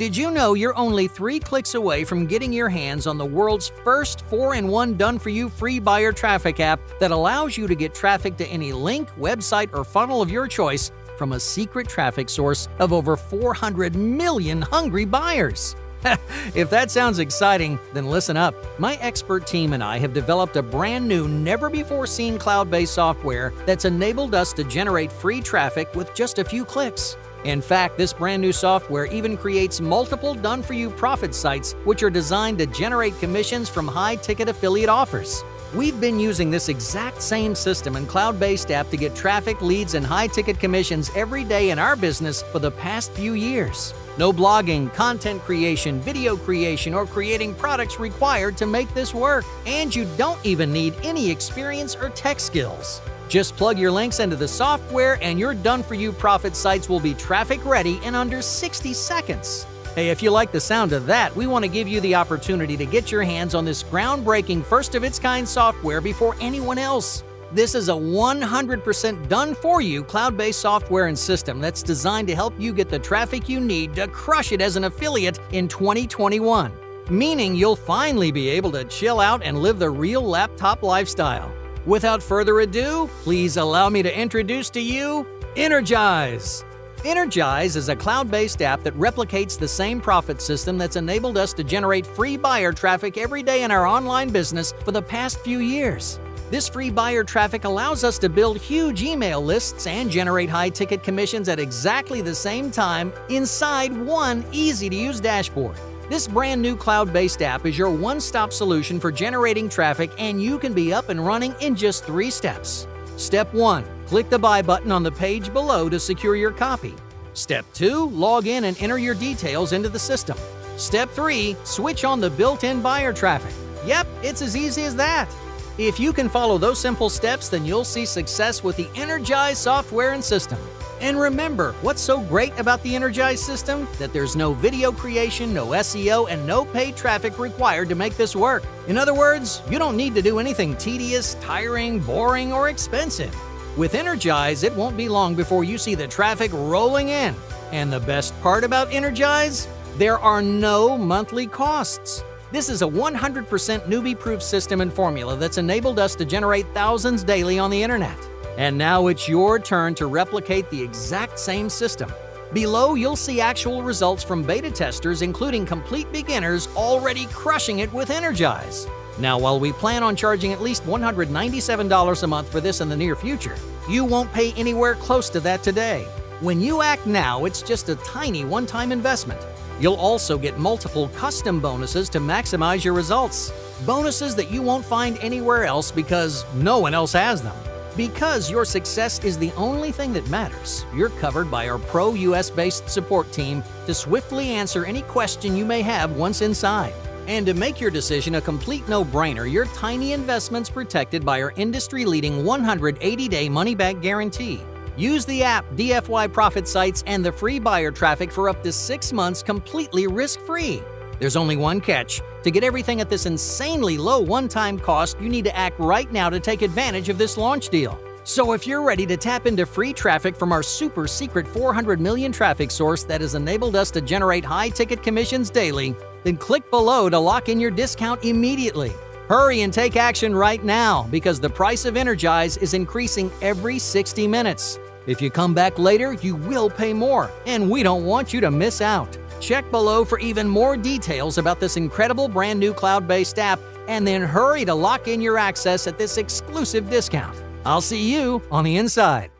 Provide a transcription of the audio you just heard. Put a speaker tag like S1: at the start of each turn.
S1: Did you know you're only three clicks away from getting your hands on the world's first 4 in 1 done for you free buyer traffic app that allows you to get traffic to any link, website, or funnel of your choice from a secret traffic source of over 400 million hungry buyers? if that sounds exciting, then listen up. My expert team and I have developed a brand new, never before seen cloud based software that's enabled us to generate free traffic with just a few clicks. In fact, this brand new software even creates multiple done for you profit sites, which are designed to generate commissions from high ticket affiliate offers. We've been using this exact same system and cloud based app to get traffic, leads, and high ticket commissions every day in our business for the past few years. No blogging, content creation, video creation, or creating products required to make this work. And you don't even need any experience or tech skills. Just plug your links into the software and your done for you profit sites will be traffic ready in under 60 seconds. Hey, if you like the sound of that, we want to give you the opportunity to get your hands on this groundbreaking, first of its kind software before anyone else. This is a 100% done for you cloud based software and system that's designed to help you get the traffic you need to crush it as an affiliate in 2021. Meaning you'll finally be able to chill out and live the real laptop lifestyle. Without further ado, please allow me to introduce to you Energize. Energize is a cloud based app that replicates the same profit system that's enabled us to generate free buyer traffic every day in our online business for the past few years. This free buyer traffic allows us to build huge email lists and generate high ticket commissions at exactly the same time inside one easy to use dashboard. This brand new cloud based app is your one stop solution for generating traffic, and you can be up and running in just three steps. Step 1 Click the Buy button on the page below to secure your copy. Step 2 Log in and enter your details into the system. Step 3 Switch on the built in buyer traffic. Yep, it's as easy as that. If you can follow those simple steps, then you'll see success with the Energize software and system. And remember, what's so great about the Energize system? That there's no video creation, no SEO, and no paid traffic required to make this work. In other words, you don't need to do anything tedious, tiring, boring, or expensive. With Energize, it won't be long before you see the traffic rolling in. And the best part about Energize? There are no monthly costs. This is a 100% newbie proof system and formula that's enabled us to generate thousands daily on the internet. And now it's your turn to replicate the exact same system. Below, you'll see actual results from beta testers, including complete beginners already crushing it with Energize. Now, while we plan on charging at least $197 a month for this in the near future, you won't pay anywhere close to that today. When you act now, it's just a tiny one time investment. You'll also get multiple custom bonuses to maximize your results. Bonuses that you won't find anywhere else because no one else has them. Because your success is the only thing that matters, you're covered by our pro US based support team to swiftly answer any question you may have once inside. And to make your decision a complete no brainer, your tiny investment's protected by our industry leading 180 day money back guarantee. Use the app, DFY Profit Sites, and the free buyer traffic for up to six months completely risk free. There's only one catch. To get everything at this insanely low one time cost, you need to act right now to take advantage of this launch deal. So if you're ready to tap into free traffic from our super secret 400 million traffic source that has enabled us to generate high ticket commissions daily, then click below to lock in your discount immediately. Hurry and take action right now because the price of Energize is increasing every 60 minutes. If you come back later, you will pay more, and we don't want you to miss out. Check below for even more details about this incredible brand new cloud based app, and then hurry to lock in your access at this exclusive discount. I'll see you on the inside.